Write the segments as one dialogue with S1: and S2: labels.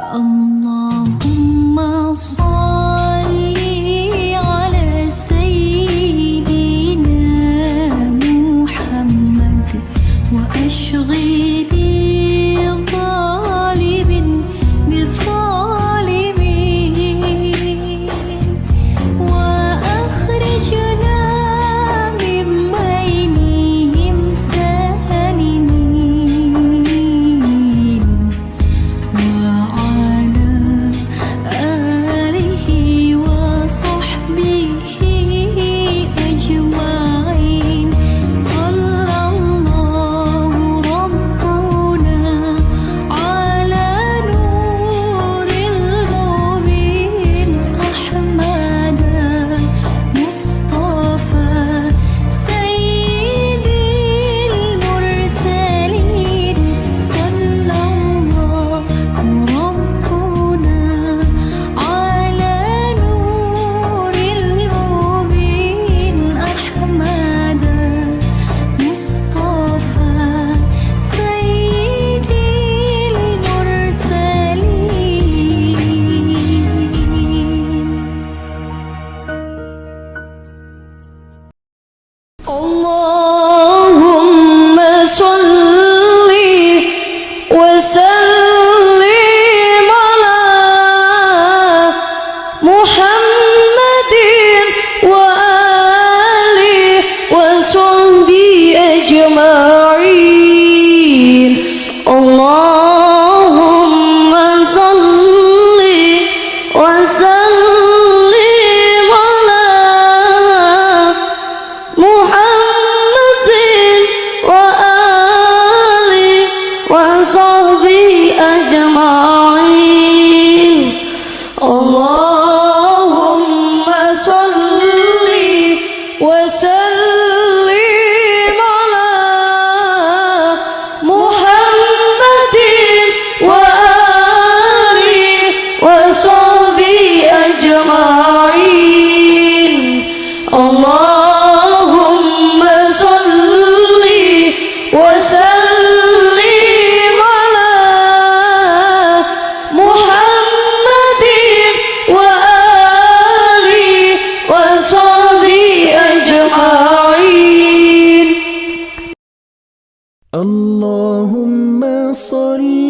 S1: ông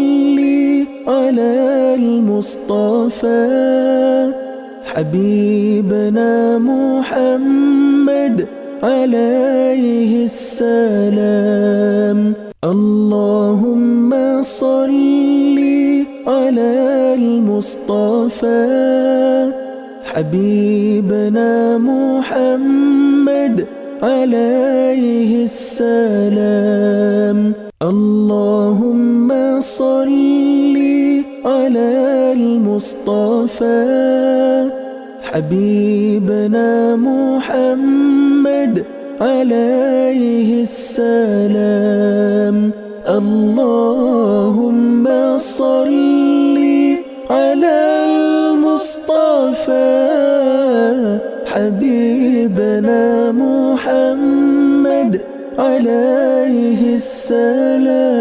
S1: صلي على
S2: المصطفى. حبيبنا محمد عليه السلام. اللهم صلي على المصطفى. حبيبنا محمد عليه السلام. الله اللهم صل على المصطفى. حبيبنا محمد عليه السلام. اللهم صل على المصطفى. حبيبنا محمد عليه السلام.